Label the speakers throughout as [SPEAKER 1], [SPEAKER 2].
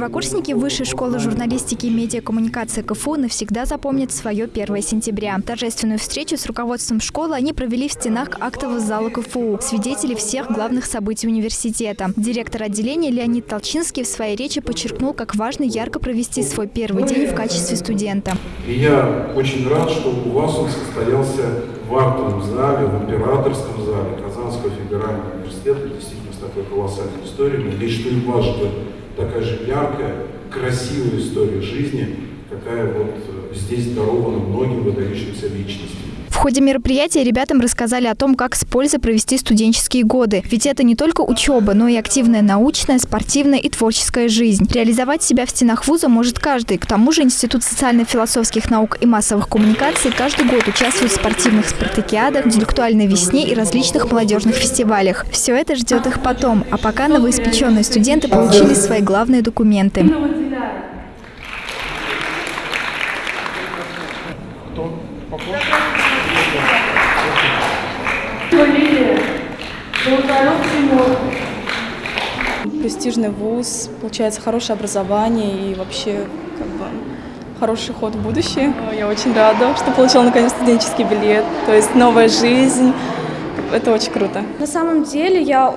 [SPEAKER 1] Первокурсники Высшей школы журналистики и медиакоммуникации КФУ навсегда запомнят свое 1 сентября. Торжественную встречу с руководством школы они провели в стенах актового зала КФУ, свидетели всех главных событий университета. Директор отделения Леонид Толчинский в своей речи подчеркнул, как важно ярко провести свой первый день в качестве студента.
[SPEAKER 2] И я очень рад, что у вас он состоялся в актовом зале, в императорском зале Казанского федерального университета, действительно с такой колоссальной историей. Надеюсь, что и вас такая же яркая, красивая история жизни, какая вот э, здесь дарована многим выдающимся личностям.
[SPEAKER 1] В ходе мероприятия ребятам рассказали о том, как с пользой провести студенческие годы. Ведь это не только учеба, но и активная научная, спортивная и творческая жизнь. Реализовать себя в стенах вуза может каждый. К тому же Институт социально-философских наук и массовых коммуникаций каждый год участвует в спортивных спартакиадах, интеллектуальной весне и различных молодежных фестивалях. Все это ждет их потом. А пока новоиспеченные студенты получили свои главные документы.
[SPEAKER 3] Кто?
[SPEAKER 4] Престижный вуз, получается хорошее образование и вообще как бы хороший ход в будущее. Я очень рада, что получила наконец студенческий билет, то есть новая жизнь. Это очень круто.
[SPEAKER 5] На самом деле я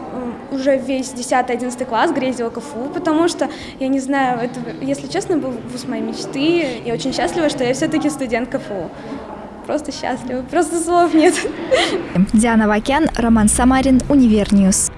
[SPEAKER 5] уже весь 10-11 класс грезила КФУ, потому что, я не знаю, это, если честно, был вуз моей мечты. Я очень счастлива, что я все-таки студент КФУ. Просто счастлива, просто слов нет.
[SPEAKER 1] Диана Вакян, Роман Самарин, Univer News.